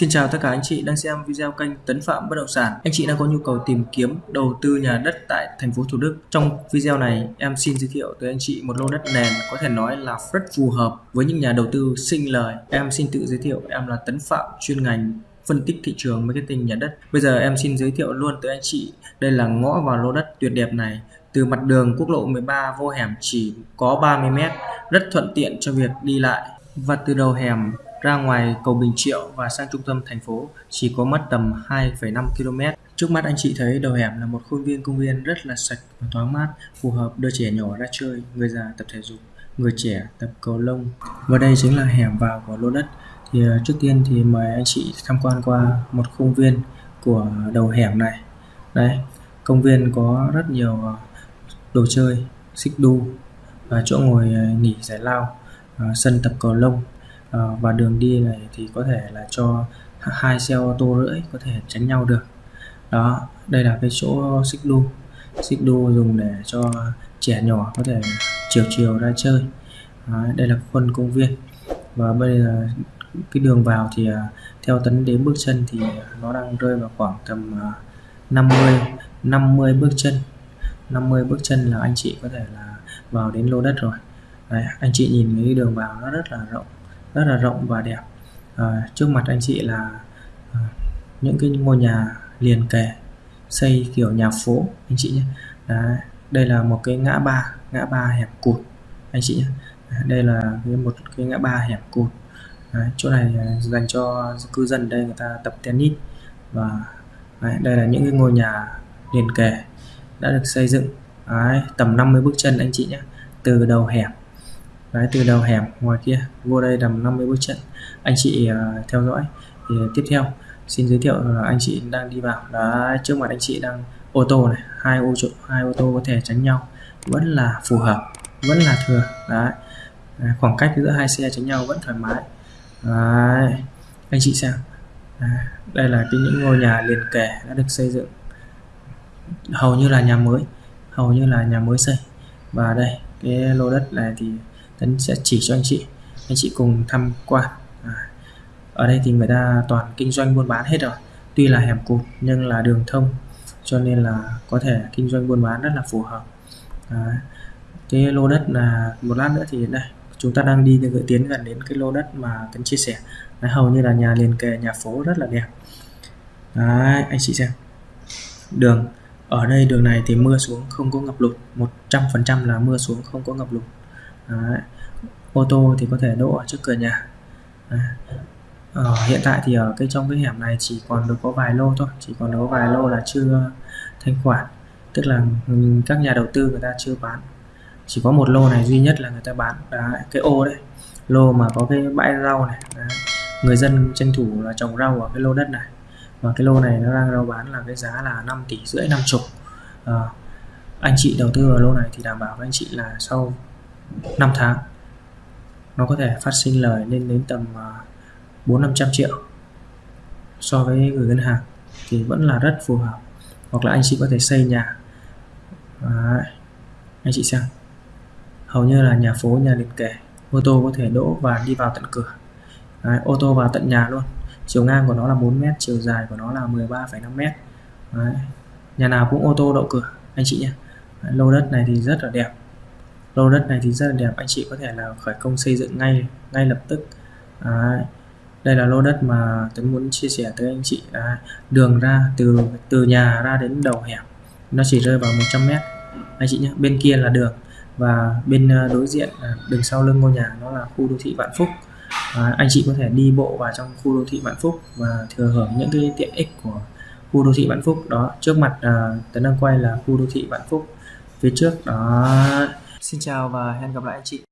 Xin chào tất cả anh chị đang xem video kênh Tấn Phạm Bất Động Sản. Anh chị đang có nhu cầu tìm kiếm đầu tư nhà đất tại thành phố Thủ Đức. Trong video này, em xin giới thiệu tới anh chị một lô đất nền có thể nói là rất phù hợp với những nhà đầu tư sinh lời. Em xin tự giới thiệu, em là Tấn Phạm, chuyên ngành phân tích thị trường marketing nhà đất. Bây giờ em xin giới thiệu luôn tới anh chị, đây là ngõ vào lô đất tuyệt đẹp này. Từ mặt đường quốc lộ 13 vô hẻm chỉ có 30 m, rất thuận tiện cho việc đi lại. Và từ đầu hẻm ra ngoài cầu Bình Triệu và sang trung tâm thành phố chỉ có mất tầm 2,5 km. Trước mắt anh chị thấy đầu hẻm là một khuôn viên công viên rất là sạch và thoáng mát, phù hợp đưa trẻ nhỏ ra chơi, người già tập thể dục, người trẻ tập cầu lông. Và đây chính là hẻm vào của lô đất. Thì à, trước tiên thì mời anh chị tham quan qua một khuôn viên của đầu hẻm này. Đây, công viên có rất nhiều à, đồ chơi, xích đu và chỗ ngồi à, nghỉ giải lao, sân tập cầu lông Ờ, và đường đi này thì có thể là cho hai xe ô tô rưỡi có thể tránh nhau được. Đó đây là cái chỗ xích đu. Xích đu dùng để cho trẻ nhỏ có thể chiều chiều ra chơi. Đó, đây là khuôn công viên. Và bây giờ cái đường vào thì à, theo tấn đến bước chân thì nó đang rơi vào khoảng tầm à, 50 50 bước chân. 50 bước chân là anh chị có thể là vào đến lô đất rồi. Đấy, anh chị nhìn cái đường vào nó rất là rộng rất là rộng và đẹp. À, trước mặt anh chị là à, những cái ngôi nhà liền kề xây kiểu nhà phố anh chị nhé. Đấy, đây là một cái ngã ba ngã ba hẹp cụt anh chị nhé. Đây là cái một cái ngã ba hẹp cụt. Đấy, chỗ này dành cho cư dân đây người ta tập tennis. Và đấy, đây là những cái ngôi nhà liền kề đã được xây dựng. Đấy, tầm 50 bước chân anh chị nhé. Từ đầu hẻm đấy từ đầu hẻm ngoài kia vô đây tầm 50 bước chân anh chị uh, theo dõi. Thì à, tiếp theo xin giới thiệu là anh chị đang đi vào. Đó trước mặt anh chị đang ô tô này hai ô tô hai ô tô có thể tránh nhau. Vẫn là phù hợp vẫn là thừa. Đấy à, khoảng cách giữa hai xe tránh nhau vẫn thoải mái. Đấy. anh chị xem. À, đây là cái những ngôi nhà liền kề đã được xây dựng. Hầu như là nhà mới hầu như là nhà mới xây. Và đây cái lô đất này thì Tấn sẽ chỉ cho anh chị. Anh chị cùng tham quan. À, ở đây thì người ta toàn kinh doanh buôn bán hết rồi. Tuy là hẻm cụt nhưng là đường thông cho nên là có thể kinh doanh buôn bán rất là phù hợp. À, cái lô đất là một lát nữa thì đây chúng ta đang đi từ tiến gần đến cái lô đất mà Tấn chia sẻ. Đấy, hầu như là nhà liền kề nhà phố rất là đẹp. Đấy, anh chị xem. Đường ở đây đường này thì mưa xuống không có ngập lụt 100% là mưa xuống không có ngập lụt. Đấy. ô tô thì có thể đỗ ở trước cửa nhà Đấy. Ờ, hiện tại thì ở cái trong cái hẻm này chỉ còn được có vài lô thôi chỉ còn có vài lô là chưa thanh khoản tức là ừ, các nhà đầu tư người ta chưa bán chỉ có một lô này duy nhất là người ta bán đấy, cái ô đấy lô mà có cái bãi rau này đấy. người dân tranh thủ là trồng rau ở cái lô đất này và cái lô này nó đang rau bán là cái giá là 5 tỷ rưỡi năm chục à, anh chị đầu tư vào lô này thì đảm bảo với anh chị là sau 5 tháng. Nó có thể phát sinh lời lên đến tầm à, 4 500 triệu so với gửi ngân hàng thì vẫn là rất phù hợp. Hoặc là anh chị có thể xây nhà. Đấy. anh chị xem. Hầu như là nhà phố nhà liền kề ô tô có thể đỗ và đi vào tận cửa. Đấy, ô tô vào tận nhà luôn. Chiều ngang của nó là 4 mét chiều dài của nó là 13,5 mét. Đấy. nhà nào cũng ô tô đậu cửa anh chị nhé. Lô đất này thì rất là đẹp lô đất này thì rất là đẹp anh chị có thể là khởi công xây dựng ngay ngay lập tức. À, đây là lô đất mà Tuấn muốn chia sẻ tới anh chị. Đấy. đường ra từ từ nhà ra đến đầu hẻm nó chỉ rơi vào 100 mét. Anh chị nhé bên kia là đường và bên ờ, đối diện đường sau lưng ngôi nhà nó là khu đô thị Vạn Phúc. À, anh chị có thể đi bộ vào trong khu đô thị Vạn Phúc và thừa hưởng những cái tiện ích của khu đô thị Vạn Phúc. Đó trước mặt à, Tấn đang quay là khu đô thị Vạn Phúc phía trước. Đó Xin chào và hẹn gặp lại anh chị.